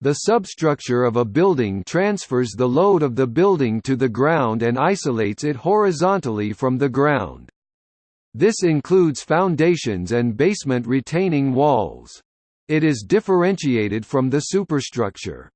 The substructure of a building transfers the load of the building to the ground and isolates it horizontally from the ground. This includes foundations and basement retaining walls. It is differentiated from the superstructure.